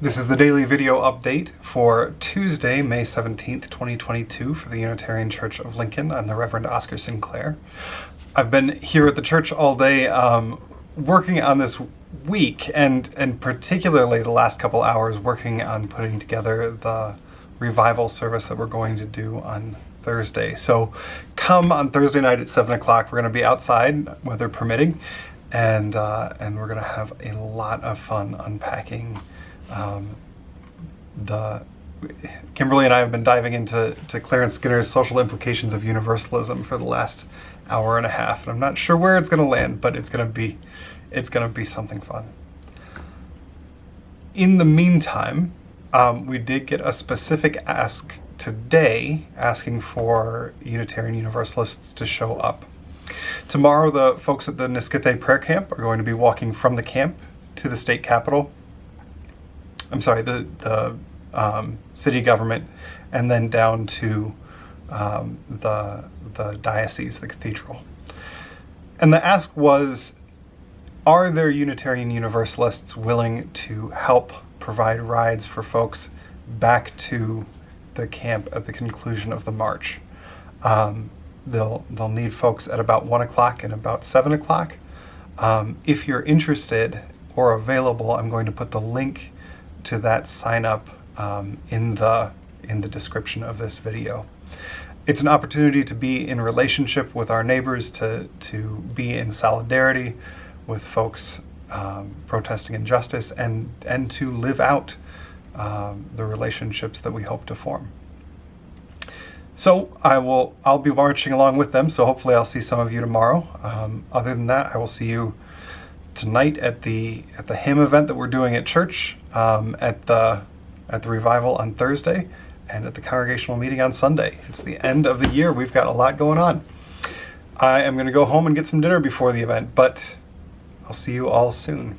This is the daily video update for Tuesday, May 17th, 2022 for the Unitarian Church of Lincoln. I'm the Reverend Oscar Sinclair. I've been here at the church all day um, working on this week and, and particularly the last couple hours working on putting together the revival service that we're going to do on Thursday. So come on Thursday night at 7 o'clock. We're going to be outside, weather permitting, and, uh, and we're going to have a lot of fun unpacking um, the Kimberly and I have been diving into to Clarence Skinner's social implications of universalism for the last hour and a half, and I'm not sure where it's going to land, but it's going to be it's going to be something fun. In the meantime, um, we did get a specific ask today asking for Unitarian Universalists to show up. Tomorrow, the folks at the Niskithe Prayer Camp are going to be walking from the camp to the state capitol I'm sorry, the, the um, city government, and then down to um, the, the diocese, the cathedral. And the ask was, are there Unitarian Universalists willing to help provide rides for folks back to the camp at the conclusion of the march? Um, they'll, they'll need folks at about 1 o'clock and about 7 o'clock. Um, if you're interested or available, I'm going to put the link to that sign up um, in the in the description of this video. It's an opportunity to be in relationship with our neighbors, to, to be in solidarity with folks um, protesting injustice, and, and to live out um, the relationships that we hope to form. So I will, I'll be marching along with them, so hopefully I'll see some of you tomorrow. Um, other than that, I will see you tonight at the at the hymn event that we're doing at church, um, at the at the revival on Thursday, and at the congregational meeting on Sunday. It's the end of the year. We've got a lot going on. I am going to go home and get some dinner before the event, but I'll see you all soon.